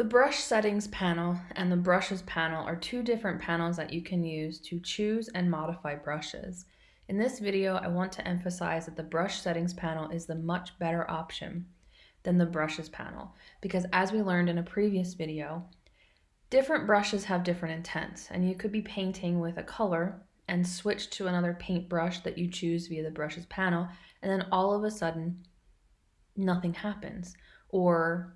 The brush settings panel and the brushes panel are two different panels that you can use to choose and modify brushes. In this video, I want to emphasize that the brush settings panel is the much better option than the brushes panel because as we learned in a previous video, different brushes have different intents and you could be painting with a color and switch to another paint brush that you choose via the brushes panel and then all of a sudden nothing happens or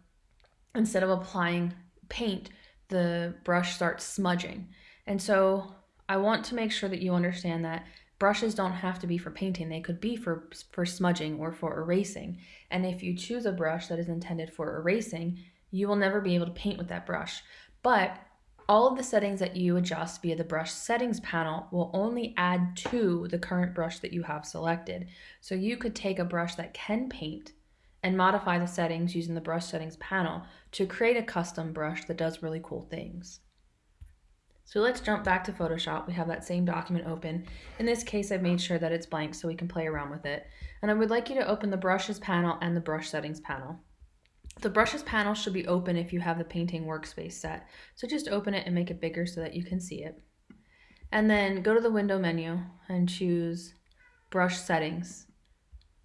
instead of applying paint, the brush starts smudging. And so I want to make sure that you understand that brushes don't have to be for painting. They could be for, for smudging or for erasing. And if you choose a brush that is intended for erasing, you will never be able to paint with that brush. But all of the settings that you adjust via the brush settings panel will only add to the current brush that you have selected. So you could take a brush that can paint and modify the settings using the brush settings panel to create a custom brush that does really cool things. So let's jump back to Photoshop. We have that same document open. In this case, I've made sure that it's blank so we can play around with it. And I would like you to open the brushes panel and the brush settings panel. The brushes panel should be open if you have the painting workspace set. So just open it and make it bigger so that you can see it. And then go to the window menu and choose brush settings.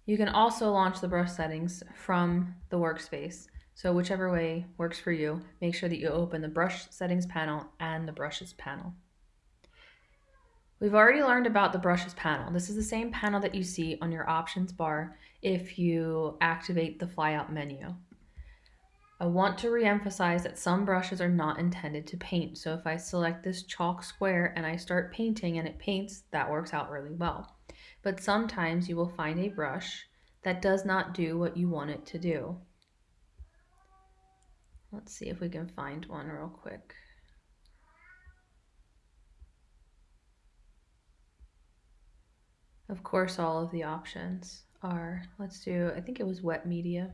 You can also launch the brush settings from the workspace. So whichever way works for you, make sure that you open the brush settings panel and the brushes panel. We've already learned about the brushes panel. This is the same panel that you see on your options bar if you activate the flyout menu. I want to re-emphasize that some brushes are not intended to paint. So if I select this chalk square and I start painting and it paints, that works out really well but sometimes you will find a brush that does not do what you want it to do. Let's see if we can find one real quick. Of course, all of the options are, let's do, I think it was wet media.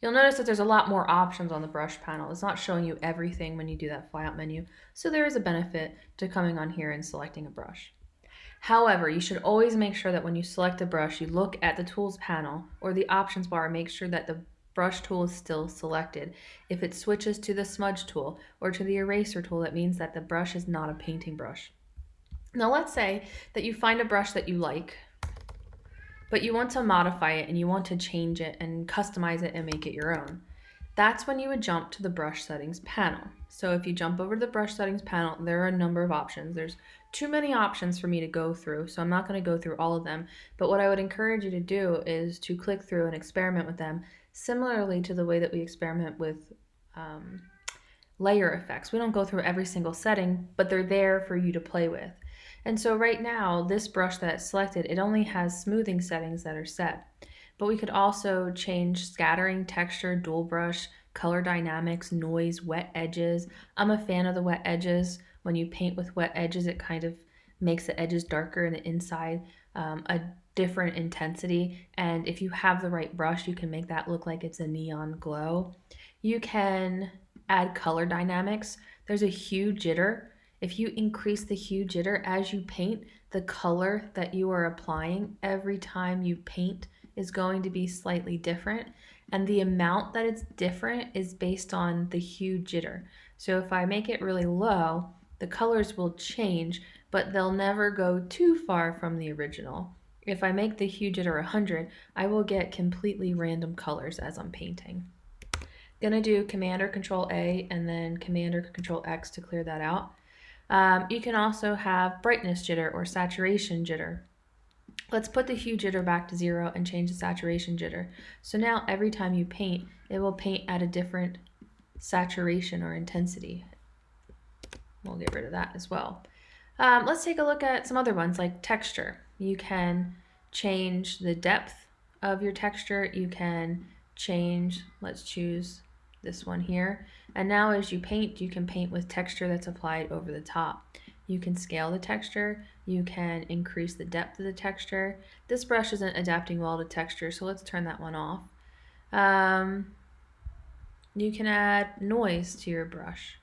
You'll notice that there's a lot more options on the brush panel. It's not showing you everything when you do that flyout menu. So there is a benefit to coming on here and selecting a brush. However, you should always make sure that when you select a brush, you look at the tools panel or the options bar, make sure that the brush tool is still selected. If it switches to the smudge tool or to the eraser tool, that means that the brush is not a painting brush. Now let's say that you find a brush that you like, but you want to modify it and you want to change it and customize it and make it your own. That's when you would jump to the brush settings panel. So if you jump over to the brush settings panel, there are a number of options. There's too many options for me to go through, so I'm not going to go through all of them. But what I would encourage you to do is to click through and experiment with them, similarly to the way that we experiment with um, layer effects. We don't go through every single setting, but they're there for you to play with. And so right now, this brush that's selected, it only has smoothing settings that are set. But we could also change scattering, texture, dual brush, color dynamics, noise, wet edges. I'm a fan of the wet edges. When you paint with wet edges, it kind of makes the edges darker and the inside um, a different intensity. And if you have the right brush, you can make that look like it's a neon glow. You can add color dynamics. There's a hue jitter. If you increase the hue jitter as you paint, the color that you are applying every time you paint is going to be slightly different. And the amount that it's different is based on the hue jitter. So if I make it really low, the colors will change, but they'll never go too far from the original. If I make the hue jitter 100, I will get completely random colors as I'm painting. Gonna do Command or Control A and then Command or Control X to clear that out. Um, you can also have brightness jitter or saturation jitter. Let's put the hue jitter back to zero and change the saturation jitter. So now every time you paint, it will paint at a different saturation or intensity. We'll get rid of that as well. Um, let's take a look at some other ones like texture. You can change the depth of your texture. You can change, let's choose this one here. And now as you paint, you can paint with texture that's applied over the top. You can scale the texture, you can increase the depth of the texture. This brush isn't adapting well to texture, so let's turn that one off. Um, you can add noise to your brush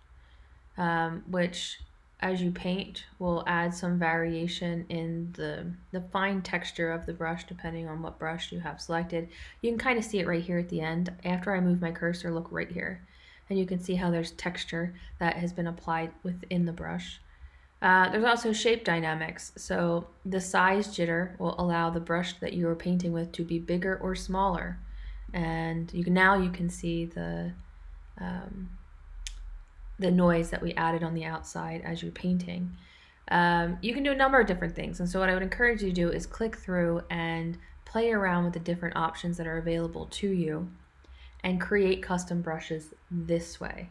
um, which as you paint will add some variation in the, the fine texture of the brush depending on what brush you have selected. You can kind of see it right here at the end. After I move my cursor, look right here. and you can see how there's texture that has been applied within the brush. Uh, there's also shape dynamics. So the size jitter will allow the brush that you are painting with to be bigger or smaller. And you can, now you can see the, um, the noise that we added on the outside as you're painting. Um, you can do a number of different things. And so what I would encourage you to do is click through and play around with the different options that are available to you and create custom brushes this way.